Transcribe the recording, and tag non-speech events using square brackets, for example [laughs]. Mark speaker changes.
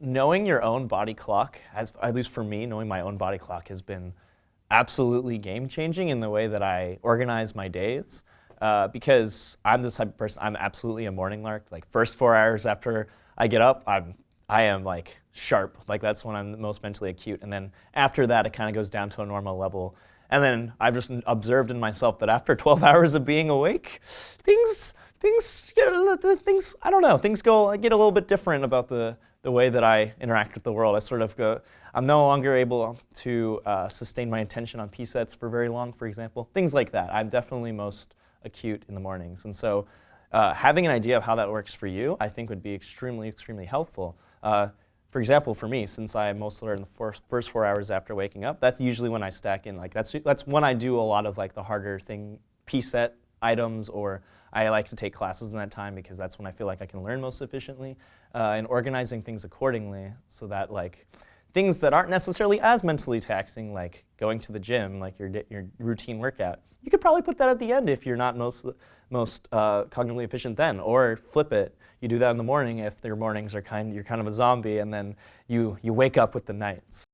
Speaker 1: knowing your own body clock, as, at least for me, knowing my own body clock has been absolutely game changing in the way that I organize my days. Uh, because I'm the type of person, I'm absolutely a morning lark. Like first four hours after I get up, I'm, I am like sharp. Like that's when I'm most mentally acute. And then after that, it kind of goes down to a normal level. And then I've just observed in myself that after [laughs] 12 hours of being awake, things, things, things, I don't know, things go, get a little bit different about the, the way that I interact with the world. I sort of go, I'm no longer able to uh, sustain my attention on P-sets for very long, for example. Things like that. I'm definitely most acute in the mornings. And so uh, having an idea of how that works for you, I think would be extremely, extremely helpful. Uh, for example, for me, since I mostly in the first, first four hours after waking up, that's usually when I stack in. Like that's that's when I do a lot of like the harder thing, P-set items, or I like to take classes in that time because that's when I feel like I can learn most efficiently, uh, and organizing things accordingly so that like things that aren't necessarily as mentally taxing, like going to the gym, like your your routine workout, you could probably put that at the end if you're not most most uh, cognitively efficient then, or flip it you do that in the morning if your mornings are kind, you're kind of a zombie, and then you, you wake up with the nights.